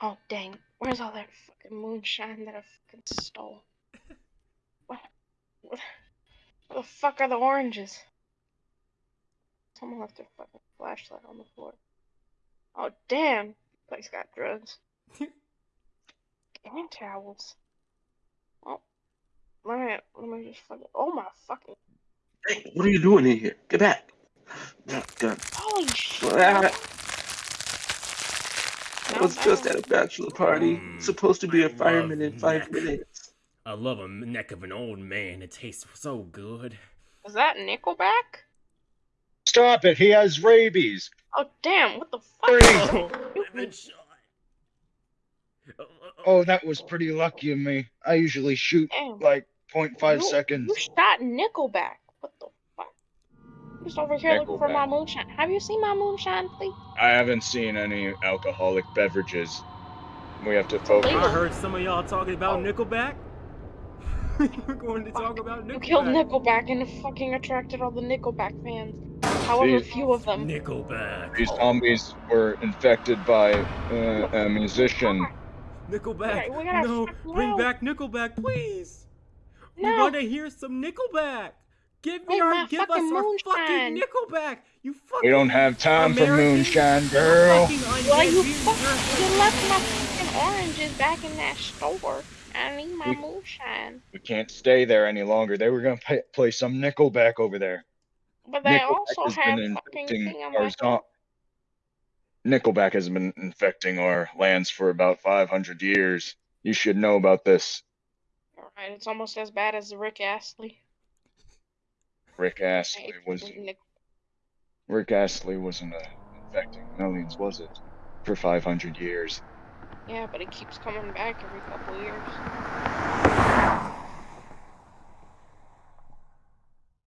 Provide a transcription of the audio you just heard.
Oh dang! Where's all that fucking moonshine that I fucking stole? What? What? Where the fuck are the oranges? Someone left their fucking flashlight on the floor. Oh damn! Place got drugs. and towels. Oh, let me let me just fucking. Oh my fucking. Hey, what are you doing in here? Get back! Oh, God. Holy shit! Well, I was just at a bachelor party. Mm, Supposed to be a I love fireman in five neck. minutes. I love a neck of an old man. It tastes so good. Is that Nickelback? Stop it! He has rabies. Oh damn! What the fuck? Three. You- I've been shot. Oh, Oh, that was pretty lucky of me. I usually shoot Damn. like 0.5 You- seconds. You shot Nickelback. Just over here looking for my moonshine. Have you seen my moonshine, please? I haven't seen any alcoholic beverages. We have to focus. Illegal. heard some of y'all talking about Oh. Nickelback. We're going to talk about Nickelback. You killed Nickelback and fucking attracted all the Nickelback fans. However See? few of them. Nickelback. These zombies were infected by uh, a musician. Nickelback. We gotta no, bring know. back Nickelback, please. No. We No. want to hear some Nickelback. Give me Wait, our, give us fucking our moonshine. fucking Nickelback. You fucking. We don't have time for moonshine, girl. fucking Well, you undead fuck, you're- left my fucking oranges back in that store. I need my We- moonshine. We can't stay there any longer. They were gonna pay, play some Nickelback over there. But they Nickelback also has have been fucking infecting our Metal. zo- Nickelback has been infecting our lands for about 500 years. You should know about this. Alright, it's almost as bad as Rick Astley. Rick Astley was Rick Astley wasn't uh, infecting millions, was it? For 500 years. Yeah, but it keeps coming back every couple years.